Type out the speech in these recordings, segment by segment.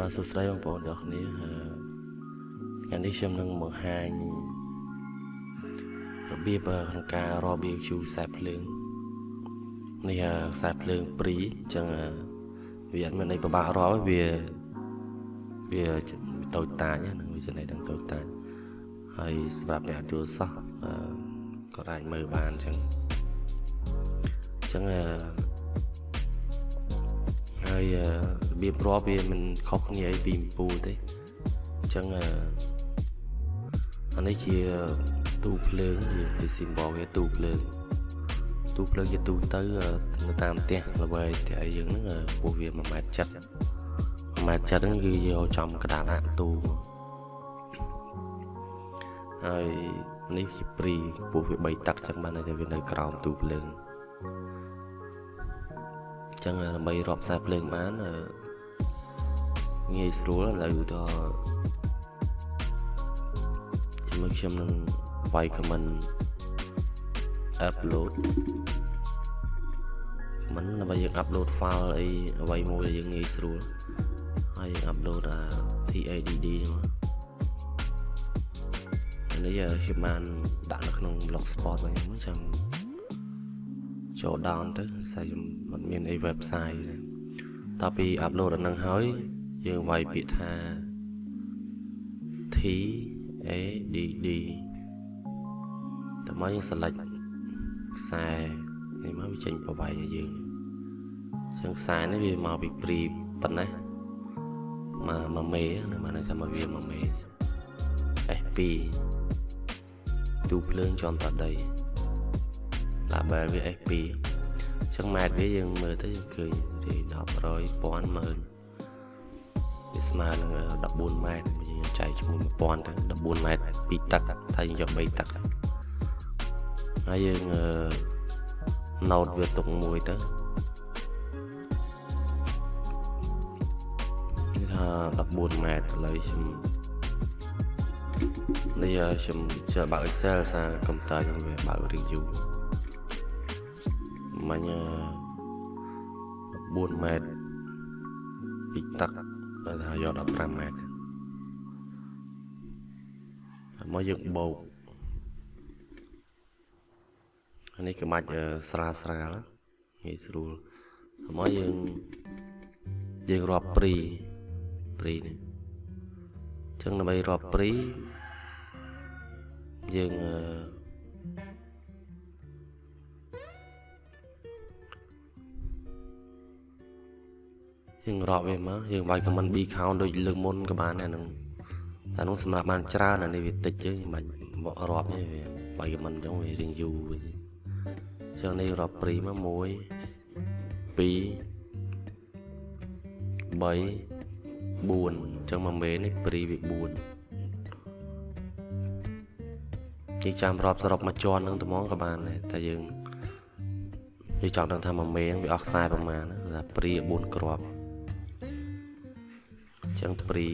បាទសួស្តីបងប្អូនទាំងគ្នាថ្ងៃនេះខ្ញុំនឹងបង្ហាញរបៀបក្នុងការរាប់ BQ ខ្សែភ្លើងនេះខ្សែភ្លើងព្រីអញ្ចឹងវាអត់មានអីពិបាករាប់វាវាតូចតាចហ្នឹងវាចំណេះដល់តូចតាចហើយសម្រាប់អ្នកអត់យល់សោះក៏អាចមើលបានអញ្ចឹងអញ្ចឹង ហើយរបៀបរាប់វាមិនខុសគ្នាអីពីម្ពូទេអញ្ចឹងអានេះជាទូភ្លើងវាគេ symbol វាទូភ្លើងទូភ្លើងជាទូទៅនៅតាមផ្ទះល្បែងផ្ទះយើងហ្នឹងពោះវា1ម៉ែត្រ7 1ម៉ែត្រ7ហ្នឹងគឺយកចំកដាលដាក់ទូហើយនេះជាព្រីពោះវា3តឹកចឹងបានតែវានៅក្រោមទូភ្លើង អញ្ចឹងដើម្បីរាប់ខ្សែភ្លើងបានងាយស្រួលឥឡូវទៅជាមួយខ្ញុំនឹងវាយ comment upload មិនដើម្បីយើង upload file អីអ្វីមួយដែលយើងងាយស្រួលហើយយើង upload អា TADD ហ្នឹងនេះខ្ញុំបានដាក់នៅក្នុង blogspot របស់ខ្ញុំចាំ ចូល down ទៅស្អីមិនមានអី website ទេតទៅពី upload ដល់នឹងហើយ យើងវាយពាក្យថា T A D D តើមកយើង select ខ្សែនេះមកវាចេញប្រវាយឲ្យយើងជាងខ្សែនេះវាមកពីព្រីប៉ុណ្ណេះមកមកមេហ្នឹងមកថាមកវាមកមេ F2 ទូភ្លើងចំតដី label វា FP អញ្ចឹងម៉ែត្រវាយើងមើលទៅយើងឃើញរី10រយ1000ម៉ឺនវាស្មើនឹង14ម៉ែត្រយើងចែកជាមួយ1000ទៅ14ម៉ែត្រ2ទឹកថាយើងយក3ទឹកហើយយើងណូតវាទុកមួយទៅថា14ម៉ែត្រឥឡូវខ្ញុំនេះខ្ញុំចូលបើក Excel សារកុំព្យូទ័រខ្ញុំវាបើក review មាញ់14ម៉ែត្រពីទឹកដែលថាយក15ម៉ែត្រហើយមកយើងបោកអានេះក្បាច់ស្រាលស្រាលងាយស្រួលហើយមកយើងយើងរាប់ព្រីព្រីនេះអញ្ចឹងដើម្បីរាប់ព្រីយើងអឺ យើងរាប់វាមកយើងវាយ comment B count ដូចលើកមុនក៏បានដែរនឹងតែនោះសម្រាប់បានច្រើនអានេះវាតិចទេមិនបាច់រាប់ទេវាវាយ comment ចឹងវារៀងយូរវិញចឹងនេះរាប់ព្រីមក1 2 3 4ចឹងមកមេនេះព្រីវា4យើងចាំរាប់សរុបមកជាន់នឹងត្មងក៏បានដែរតែយើងយើងចង់ដឹងថាមួយមេងវាអស់ខ្សែប្រមាណណាព្រី4គ្រាប់ ចឹងព្រី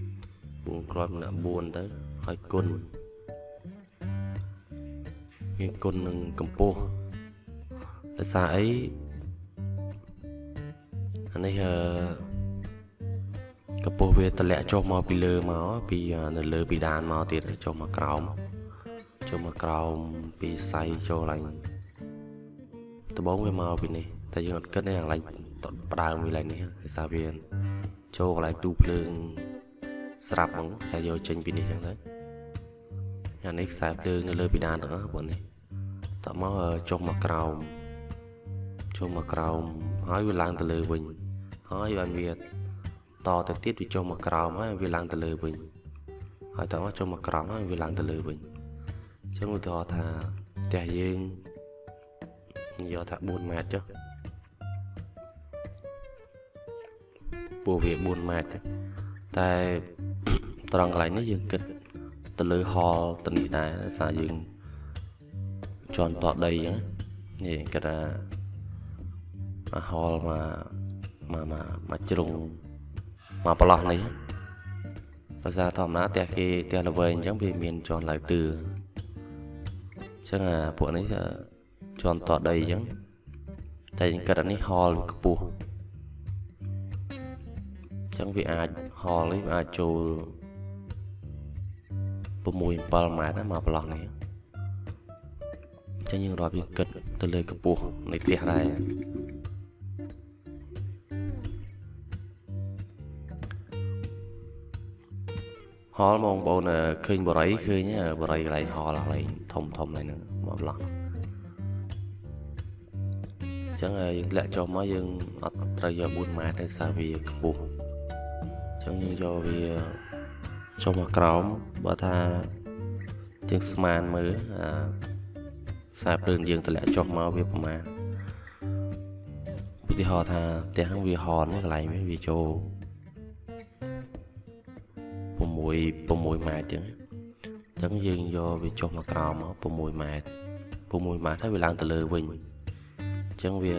4គ្រាប់ម្នាក់4ទៅហើយគុណវាគុណនឹងកម្ពស់ដោយសារអីអានេះអឺកម្ពស់វាតម្លាក់ចុះមកពីលើមកពីនៅលើពីដានមកទៀតចុះមកក្រោមចុះមកក្រោមពីសៃចូលឡើងដបងវាមកពីនេះតែយើងអត់គិតទេអាកន្លែងផ្ដើមវាឡើងនេះដោយសារវា ចូលកន្លែងទូភ្លើងស្រាប់ហ្មងតែយកចេញពីនេះចឹងទៅអានេះខ្សែភ្លើងនៅលើពីដានទាំងអស់បងនេះតមកចុះមកក្រោមចុះមកក្រោមហើយវាឡើងទៅលើវិញហើយបានវាតទៅទៀតវាចុះមកក្រោមហើយវាឡើងទៅលើវិញហើយតមកចុះមកក្រោមហើយវាឡើងទៅលើវិញអញ្ចឹងឧទាហរណ៍ថាផ្ទះយើងយកថា4ម៉ែត្រចុះ ពោះវា4ម៉ែត្រតែត្រង់កន្លែងនេះយើងគិតទៅលើហលទៅនេះដែរសារយើងជន់តដីអញ្ចឹងនេះគិតថាអាហលមកមកមកមកជ្រុងមកប្រឡោះនេះភាសាធម្មតាផ្ទះគេផ្ទះល្វែងអញ្ចឹងវាមានជន់ឡើយទឿអញ្ចឹងអាពួកនេះជន់តដីអញ្ចឹងតែយើងគិតអានេះហលវាខ្ពស់អញ្ចឹងវាអាចហលនេះវាអាចចូល6 7ម៉ែត្រណាមកប្រឡោះនេះចឹងយើងរាប់យើងគិតទៅលើកម្ពស់នៃផ្ទះដែរហលមកបងប្អូនឃើញបរិយឃើញបរិយកន្លែងហលកន្លែងធំធំហ្នឹងមកប្រឡោះចឹងយើងធ្លាក់ចុះមកយើងអត់ត្រូវយក4ម៉ែត្រទេសារវាខ្ពស់ ចឹងយើងយកវាចុះមកក្រោមបើថាយើងស្មានមើលអាខ្សែភ្លើងយើងតម្លាក់ចុះមកវាប្រមាណឧទាហរណ៍ថាផ្ទះហ្នឹងវាហនកន្លែងវាវាចូល6 6ម៉ែត្រចឹងអញ្ចឹងយើងយកវាចុះមកក្រោមមក6ម៉ែត្រ6ម៉ែត្រហើយវាឡើងទៅលើវិញអញ្ចឹងវា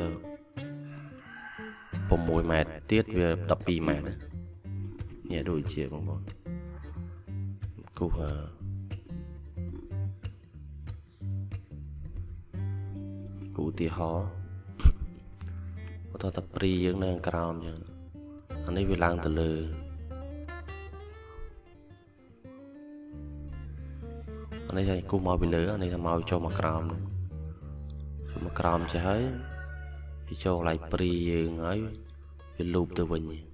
6ម៉ែត្រទៀតវា12ម៉ែត្រ នេះដូចជាបងប្អូនគូអឺគូឧទាហរណ៍បើតតែព្រីយើងនៅក្រោមអញ្ចឹងអានេះវាឡើងទៅលើអានេះគូមកពីលើអានេះថាមកចូលមកក្រោមចូលមកក្រោមចេះហើយវាចូលកន្លែងព្រីយើងហើយវាលូបទៅវិញ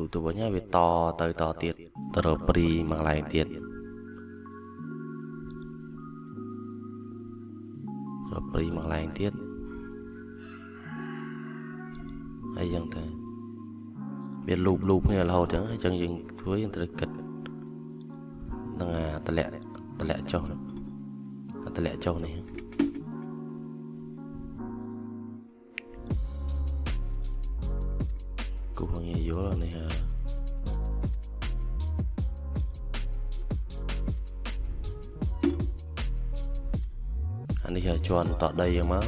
លូបទៅវិញហើយវាតទៅតទៀតទៅរកព្រីមកកន្លែងទៀតរកព្រីមកកន្លែងទៀតហើយយ៉ាងទៅវាលូបលូបគ្នារហូតចឹងអញ្ចឹងយើងធ្វើយើងត្រូវគិតនឹងអាតម្លាក់តម្លាក់ចុះអាតម្លាក់ចុះនេះ គូហងយល់នេះអានេះជាន់តដីយ៉ាងមក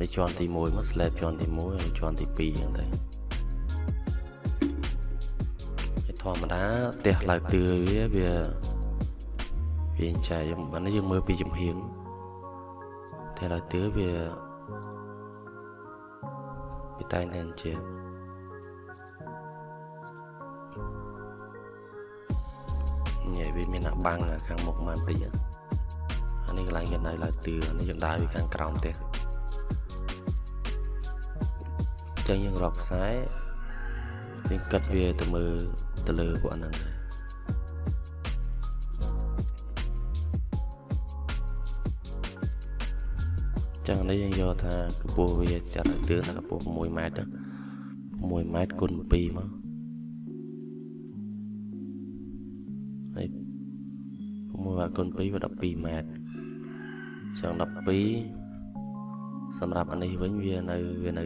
នេះជាន់ទី1មក slab ជាន់ទី1ហើយជាន់ទី2យ៉ាងទៅធម្មតាផ្ទះឡើងទឿវាវាវាចែកបើនេះយើងមើលពីចំហៀងផ្ទះឡើងទឿវាវាតែងតែជាញ៉ៃ វាមានអាបាំងខាងមុខមកបន្តិចអានេះកន្លែងគេនៅឡើងទឿនេះយើងដើរពីខាងក្រោមផ្ទះចឹងយើងរាប់ខ្សែយើងគិតវាទៅមើលទៅលើពួកអាហ្នឹងដែរចឹងនេះយើងយកថាកម្ពស់វាចាត់ឲ្យទឿនថាកម្ពស់6ម៉ែត្រ6ម៉ែត្រគុណ2មកហើយ 6ម៉ែត្រគុណ2វា12ម៉ែត្រចឹង12សម្រាប់អានេះវិញវានៅវានៅ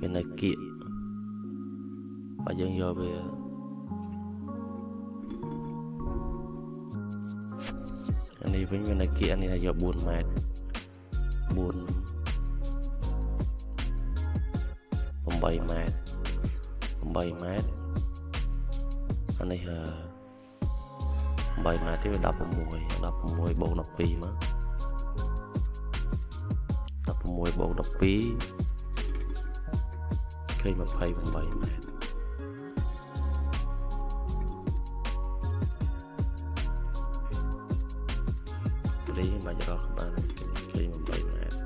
វានៅគៀកបើយើងយកវាអានេះវិញវានៅគៀកអានេះថាយក4ម៉ែត្រ4 8ម៉ែត្រ8ម៉ែត្រអានេះ 8ម៉ែត្រទៀត16 16បូក12មក16បូក12ឃើញ28ម៉ែត្ររីបាច់រកបានឃើញ8ម៉ែត្រ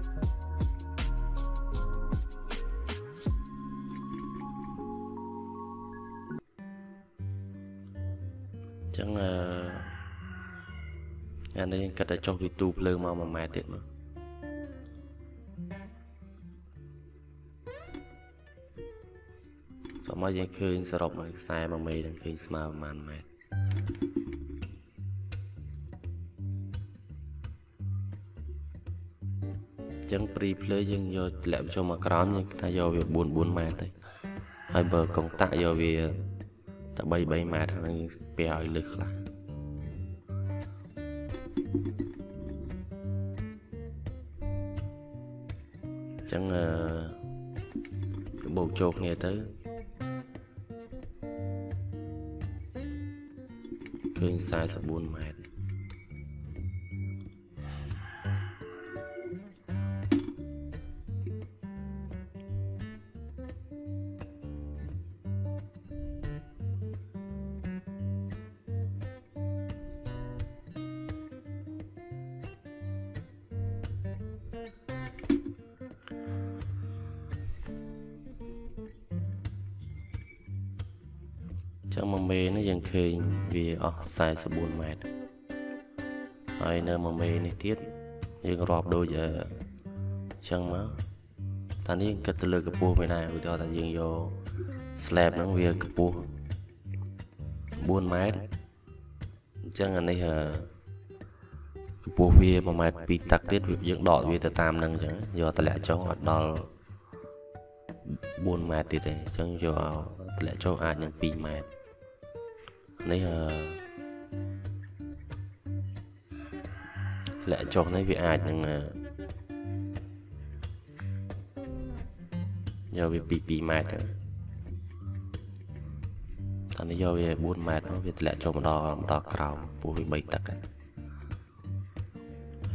ចឹងអឺ អានេះគាត់តែចុះពីទូភ្លើងមក1ម៉ែត្រទៀតមកសម្រាប់យើងឃើញសរុបមកខ្សែ1មេនឹងឃើញស្មើប្រហែលម៉ែត្រចឹងព្រីភ្លើយើងយកធ្លាក់ចូលមកក្រោមយើងថាយកវា4 4ម៉ែត្រទៅហើយបើកុងតាក់យកវាតែ3 3ម៉ែត្រហ្នឹងស្ពះឲ្យលឹះខ្លះ ចឹងអឺបូកចូលគ្នាទៅឃើញ44ម៉ែត្រ ចឹង1មេនេះយើងឃើញវាអស់44ម៉ែត្រហើយនៅ1មេនេះទៀតយើងរាប់ដូចអឺចឹងមកតានេះគិតទៅលើកម្ពស់មិនដែរឧទាហរណ៍ថាយើងយក slab ហ្នឹងវាកម្ពស់4ម៉ែត្រអញ្ចឹងអានេះកម្ពស់វា1ម៉ែត្រ2ទឹកទៀតយើងដកវាទៅតាមហ្នឹងអញ្ចឹងយកតម្លាក់ចុះអត់ដល់4ម៉ែត្រទៀតទេអញ្ចឹងយកតម្លាក់ចុះអាចនឹង2ម៉ែត្រ នេះអឺតម្លាក់ចុះនេះវាអាចនឹងយកវាពី2ម៉ែត្រទៅអានេះយកវា4ម៉ែត្រវាធ្លាក់ចូលមកដល់មកដល់ក្រោមពោះវា3ទឹក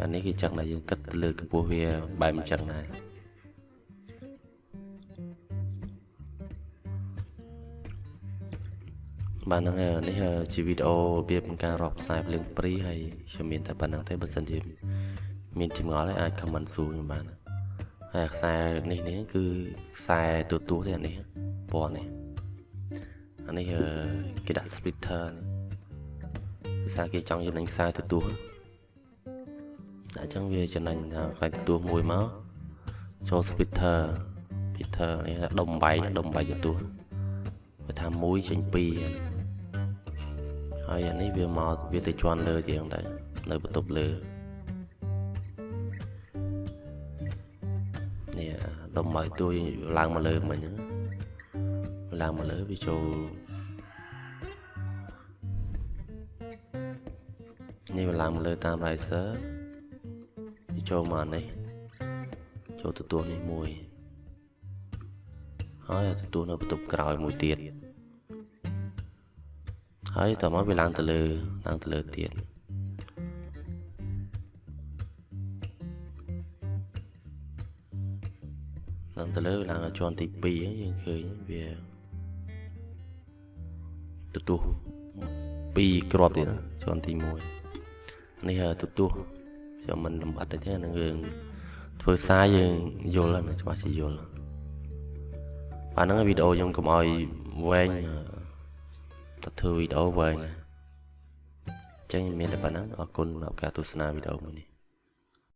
អានេះគឺចឹងដែលយើងគិតលើកម្ពស់វាបែបអញ្ចឹងដែរ បាទហ្នឹងនេះជាវីដេអូរបៀបការរាប់ខ្សែភ្លើងព្រីហើយខ្ញុំមានតែប៉ុណ្្នឹងទេបើសិនជាមានចម្ងល់អាច comment សួរខ្ញុំបានហើយខ្សែនេះនេះគឺខ្សែទូទួទេអានេះពណ៌នេះអានេះគេដាក់ splitter ភាសាគេចង់ចំណេញខ្សែទទួលតែអញ្ចឹងវាចំណេញខ្សែទទួលមួយមកចូល splitter splitter នេះដុំបែកដុំបែកទទួលវាថាមួយចេញពីរ ហើយអានេះវាមកវាទៅជន់លើជាងដែរនៅបន្ទប់លើនេះដុំបែកទួយឡើងមកលើមិញហ្នឹងឡើងមកលើវាចូលនេះវាឡើងមកលើតាម riser វាចូលមកនេះចូលទទួលនេះមួយហើយទទួលនៅបន្ទប់ក្រោយមួយទៀត ហើយតមកវាឡើងទៅលើឡើងទៅលើទៀតឡើងទៅលើឡើងដល់ជាន់ទី2យើងឃើញវាទទួល2គ្រាប់ទៀតជាន់ទី1នេះទទួលខ្ញុំមិនលំអិតទេនឹងរឿងធ្វើសារយើងយល់ណាច្បាស់ជាយល់បាទហ្នឹងវីដេអូខ្ញុំកុំឲ្យវែង ទៅធ្វើវីដេអូវែងណាអញ្ចឹងមានតែប៉ុណ្ណឹងអរគុណសម្រាប់ការទស្សនាវីដេអូមួយនេះ